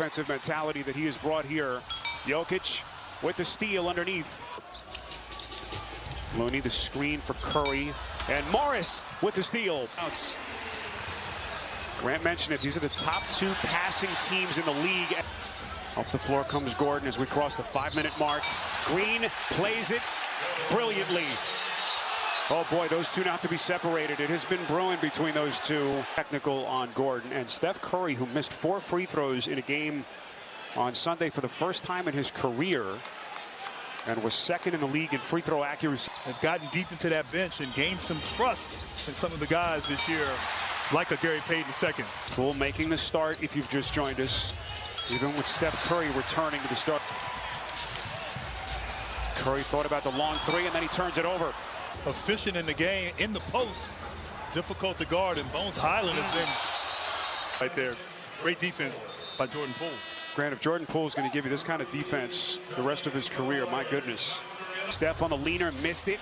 defensive mentality that he has brought here. Jokic with the steal underneath. Looney the screen for Curry. And Morris with the steal. Grant mentioned it. These are the top two passing teams in the league. Up the floor comes Gordon as we cross the five-minute mark. Green plays it brilliantly. Oh boy, those two not to be separated. It has been brewing between those two. Technical on Gordon and Steph Curry, who missed four free throws in a game on Sunday for the first time in his career and was second in the league in free throw accuracy. Have gotten deep into that bench and gained some trust in some of the guys this year, like a Gary Payton second. Poole making the start if you've just joined us. Even with Steph Curry returning to the start. Curry thought about the long three and then he turns it over. Efficient in the game, in the post. Difficult to guard, and Bones Hyland has been right there. Great defense by Jordan Poole. Grant, if Jordan Poole is going to give you this kind of defense the rest of his career, my goodness. Steph on the leaner, missed it.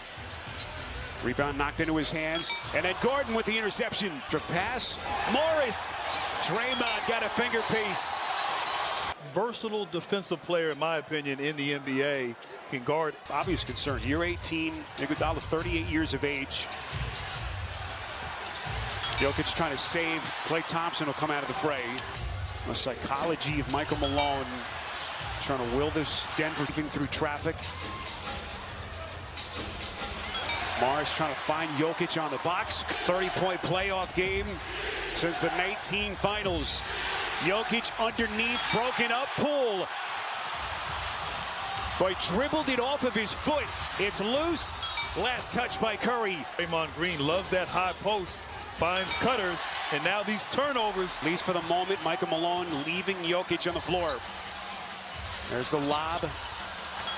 Rebound knocked into his hands. And then Gordon with the interception. To pass. Morris. Draymond got a finger piece. Versatile defensive player, in my opinion, in the NBA. Can guard. Obvious concern. Year 18. Iguodala, 38 years of age. Jokic trying to save. Klay Thompson will come out of the fray. The psychology of Michael Malone trying to will this Denver thing through traffic. Morris trying to find Jokic on the box. 30-point playoff game since the 19 finals. Jokic underneath, broken up, Poole. Boy, dribbled it off of his foot. It's loose. Last touch by Curry. Draymond Green loves that high post. Finds cutters, and now these turnovers. At least for the moment, Michael Malone leaving Jokic on the floor. There's the lob.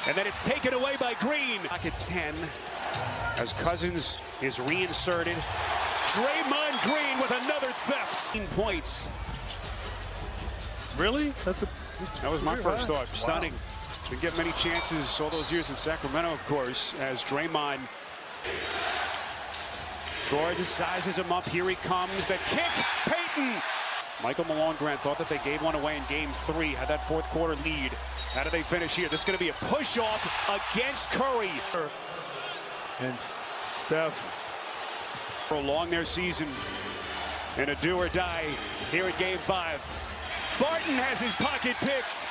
And then it's taken away by Green. Back at 10 as Cousins is reinserted. Draymond Green with another theft. In points. Really? That's a. That was my first thought. Stunning. Wow. Didn't get many chances all those years in Sacramento, of course, as Draymond. Gordon sizes him up. Here he comes. The kick. Payton. Michael Malone Grant thought that they gave one away in game three, had that fourth quarter lead. How do they finish here? This is going to be a push off against Curry. And Steph. Prolong their season in a do or die here at game five. Barton has his pocket picked.